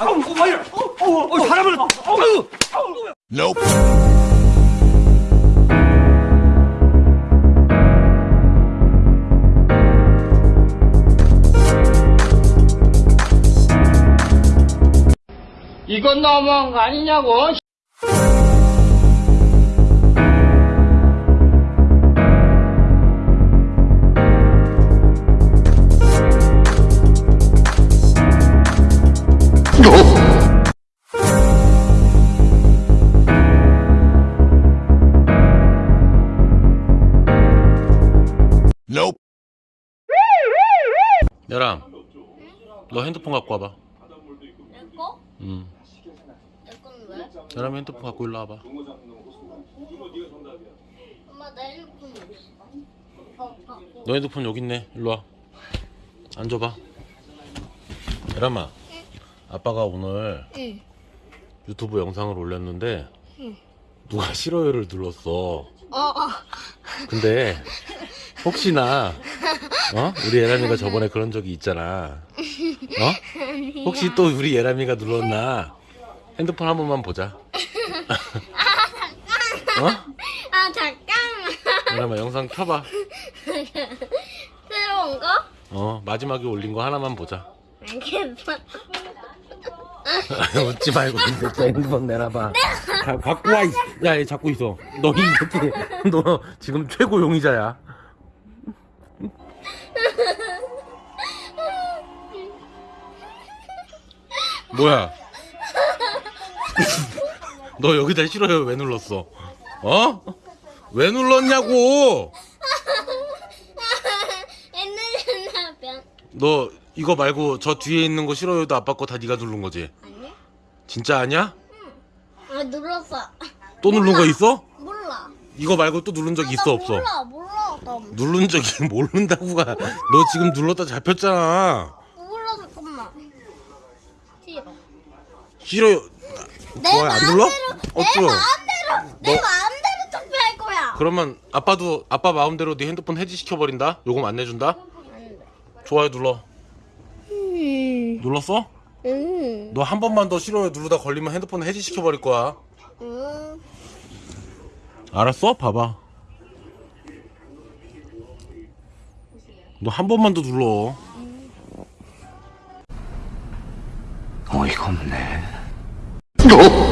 어. 어, 어, 어, 사람을. Nope. 이건 너무한 거 아니냐고. 야람 너 핸드폰 갖고 와봐 내 거? 응 내 건 왜? 야람이 핸드폰 갖고 일로 와봐 엄마 내 핸드폰 어딨어? 어, 갖고. 너 핸드폰 여기 있네 일로 와 앉아봐 야람아 아빠가 오늘 응. 유튜브 영상을 올렸는데 누가 싫어요를 눌렀어 어, 어. 근데 혹시나 어? 우리 예람이가 저번에 그런 적이 있잖아 어? 혹시 또 우리 예람이가 눌렀나 핸드폰 한 번만 보자 어? 아, 잠깐만. 예람아 영상 켜봐 새로운 거? 어 마지막에 올린 거 하나만 보자 알겠어. 웃지 말고 저 핸드폰 내놔봐 가, 갖고 와 야, 얘 잡고 있어 너이 새끼 너 지금 최고 용의자야 뭐야 너 여기다 싫어요 왜 눌렀어 어? 왜 눌렀냐고 너 이거 말고 저 뒤에 있는 거 싫어요도 아빠 거 다 네가 누른 거지 아니? 진짜 아니야? 아, 눌렀어. 또 누른 거 있어? 몰라. 이거 말고 또 누른 적 아, 있어 나 없어? 몰라, 나 누른 적이 모른다고가 너 지금 눌렀다 잡혔잖아 몰라, 잠깐만. 싫어. 싫어요 내 좋아요 안 눌러? 마음대로, 어쩌 내 마음대로, 내 마음대로 투표할 거야. 그러면 아빠도 아빠 마음대로 네 핸드폰 해지 시켜 버린다 요금 안 내준다 안 돼. 좋아요 눌러 음, 눌렀어? 음, 너한 번만 더 싫어요 누르다 걸리면 핸드폰 해지 시켜 버릴 거야 음. 알았어? 봐봐 너 한 번만 더 눌러 어이가 없네. Nope.